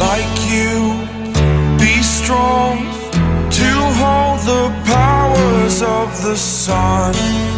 like you. Be strong to hold the powers of the sun.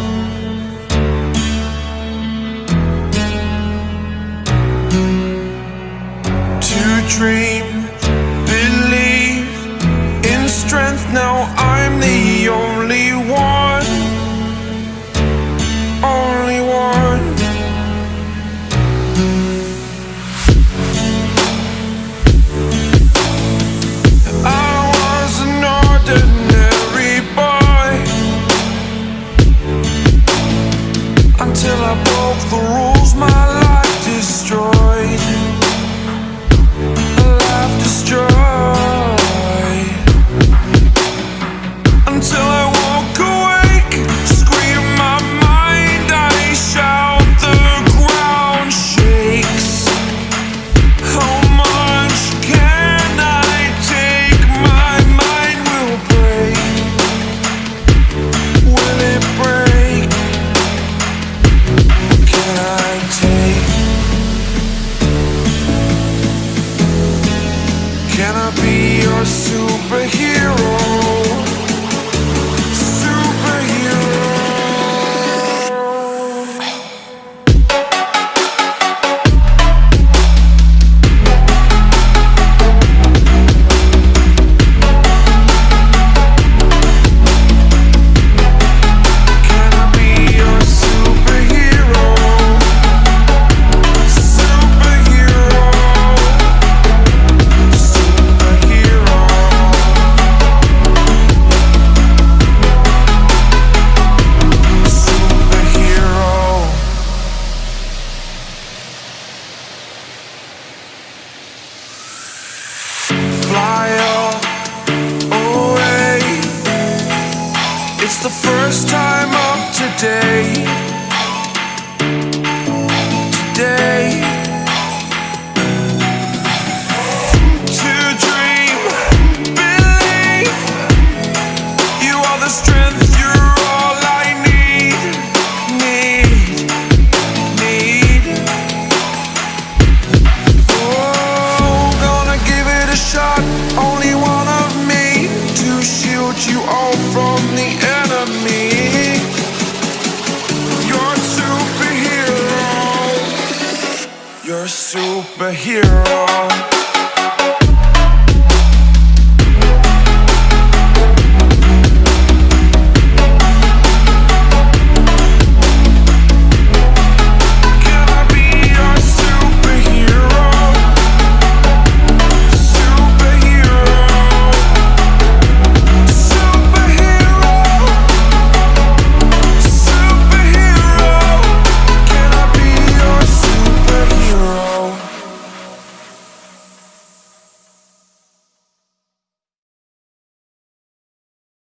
It's the first time up today. You're a superhero.